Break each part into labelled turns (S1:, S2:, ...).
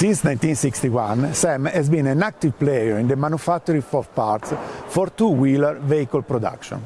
S1: Since 1961, SAM has been an active player in the manufacturing of parts for two-wheeler vehicle production.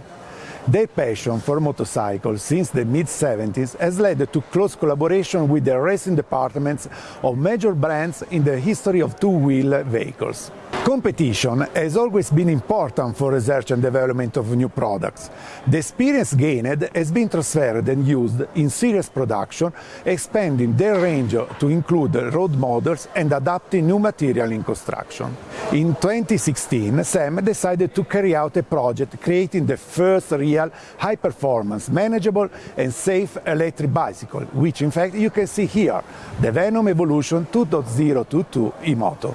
S1: Their passion for motorcycles since the mid-70s has led to close collaboration with the racing departments of major brands in the history of two-wheel vehicles. Competition has always been important for research and development of new products. The experience gained has been transferred and used in serious production, expanding their range to include road models and adapting new material in construction. In 2016, SEM decided to carry out a project creating the first real high-performance, manageable and safe electric bicycle, which in fact you can see here, the Venom Evolution 2.022 e-moto.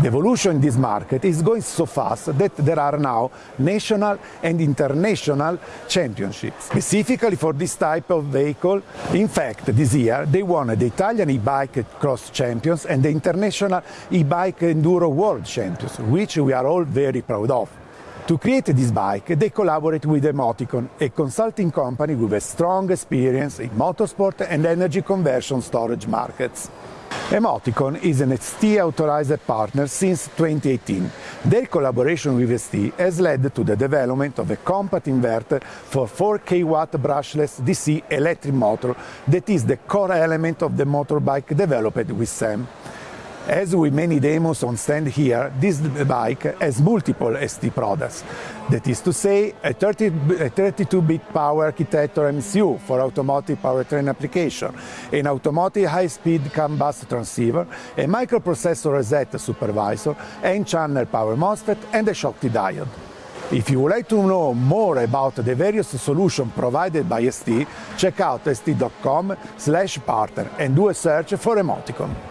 S1: The evolution in this market is going so fast that there are now national and international championships. Specifically for this type of vehicle, in fact, this year they won the Italian e-bike cross champions and the international e-bike enduro world champions, which we are all very proud of. To create this bike, they collaborate with Emoticon, a consulting company with a strong experience in motorsport and energy conversion storage markets. Emoticon is an ST authorized partner since 2018. Their collaboration with ST has led to the development of a compact inverter for 4 kW brushless DC electric motor that is the core element of the motorbike developed with SEM. As with many demos on stand here, this bike has multiple ST products. That is to say, a 32-bit power architecture MCU for automotive powertrain application, an automotive high-speed CAN bus transceiver, a microprocessor reset supervisor, N-channel power MOSFET and a Schottky diode. If you would like to know more about the various solutions provided by ST, check out st.com slash partner and do a search for Emoticon.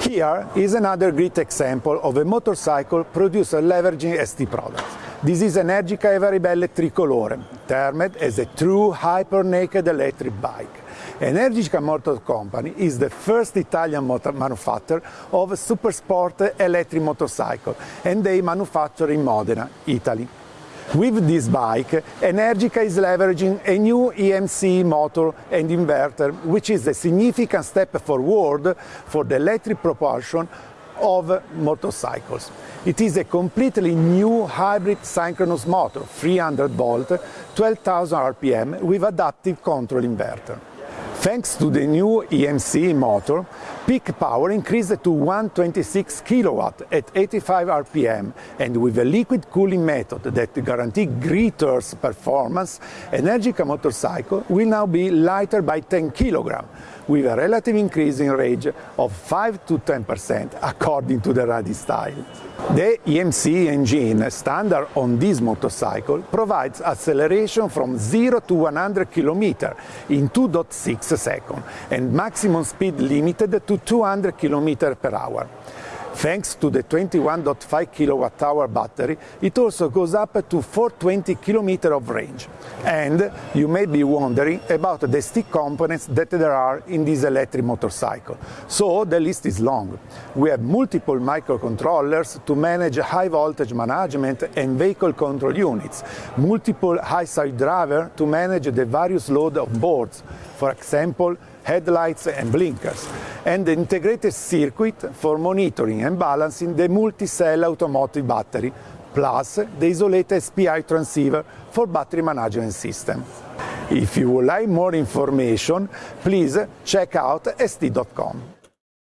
S1: Here is another great example of a motorcycle producer leveraging ST products. This is Energica Eva Ribelle Tricolore, termed as a true hyper-naked electric bike. Energica Motor Company is the first Italian manufacturer of super sport electric motorcycle, and they manufacture in Modena, Italy. With this bike, Energica is leveraging a new EMC motor and inverter, which is a significant step forward for the electric propulsion of motorcycles. It is a completely new hybrid synchronous motor, 300 volt, 12,000 RPM with adaptive control inverter. Thanks to the new EMC motor, peak power increased to 126 kW at 85 RPM, and with a liquid cooling method that guarantees greater performance, Energica motorcycle will now be lighter by 10 kg, with a relative increase in range of 5 to 10% according to the Radi style. The EMC engine standard on this motorcycle provides acceleration from 0 to 100 km in 2.6 seconds and maximum speed limited to 200 km per hour. Thanks to the 21.5 kWh battery, it also goes up to 420 km of range. And you may be wondering about the stick components that there are in this electric motorcycle. So the list is long. We have multiple microcontrollers to manage high voltage management and vehicle control units, multiple high-side driver to manage the various load of boards, for example, headlights and blinkers, and the integrated circuit for monitoring and balancing the multi-cell automotive battery, plus the isolated SPI transceiver for battery management system. If you would like more information, please check out st.com.